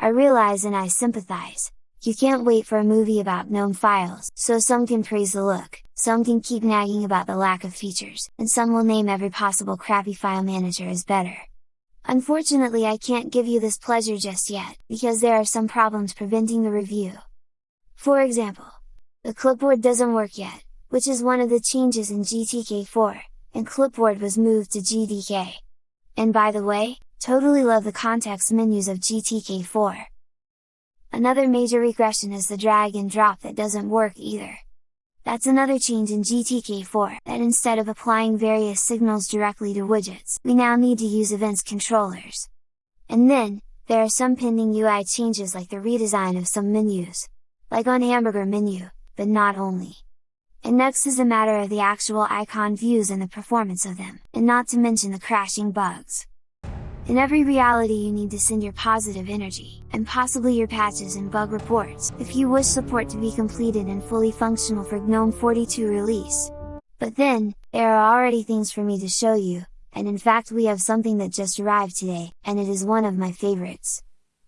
I realize and I sympathize, you can't wait for a movie about GNOME files, so some can praise the look, some can keep nagging about the lack of features, and some will name every possible crappy file manager as better. Unfortunately I can't give you this pleasure just yet, because there are some problems preventing the review. For example, the clipboard doesn't work yet, which is one of the changes in GTK4, and clipboard was moved to GDK. And by the way, totally love the context menus of GTK4. Another major regression is the drag and drop that doesn't work either. That's another change in GTK4, that instead of applying various signals directly to widgets, we now need to use events controllers. And then, there are some pending UI changes like the redesign of some menus, like on hamburger menu, but not only. And next is a matter of the actual icon views and the performance of them, and not to mention the crashing bugs. In every reality you need to send your positive energy, and possibly your patches and bug reports, if you wish support to be completed and fully functional for GNOME 42 release. But then, there are already things for me to show you, and in fact we have something that just arrived today, and it is one of my favorites.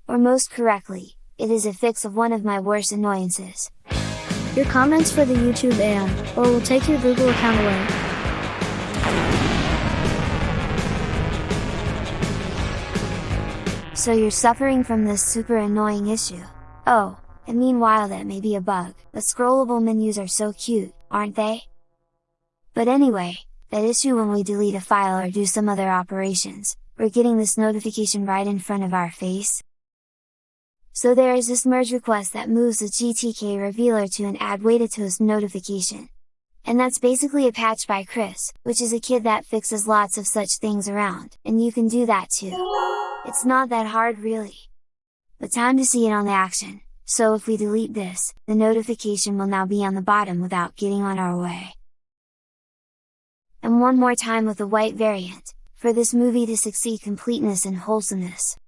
Or most correctly, it is a fix of one of my worst annoyances. Your comments for the YouTube and, or we'll take your Google account away. So you're suffering from this super annoying issue. Oh, and meanwhile that may be a bug, but scrollable menus are so cute, aren't they? But anyway, that issue when we delete a file or do some other operations, we're getting this notification right in front of our face. So there is this merge request that moves the GTK revealer to an Adwaita toast notification. And that's basically a patch by Chris, which is a kid that fixes lots of such things around, and you can do that too. It's not that hard really. But time to see it on the action, so if we delete this, the notification will now be on the bottom without getting on our way. And one more time with the white variant, for this movie to succeed completeness and wholesomeness.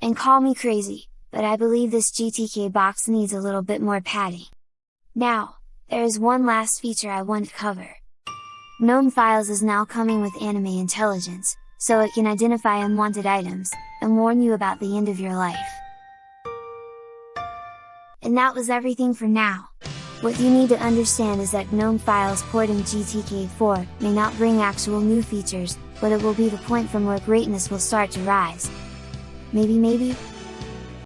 And call me crazy, but I believe this GTK box needs a little bit more padding. Now, there is one last feature I want to cover. GNOME Files is now coming with Anime Intelligence, so it can identify unwanted items, and warn you about the end of your life. And that was everything for now! What you need to understand is that GNOME Files porting GTK4 may not bring actual new features, but it will be the point from where greatness will start to rise. Maybe maybe?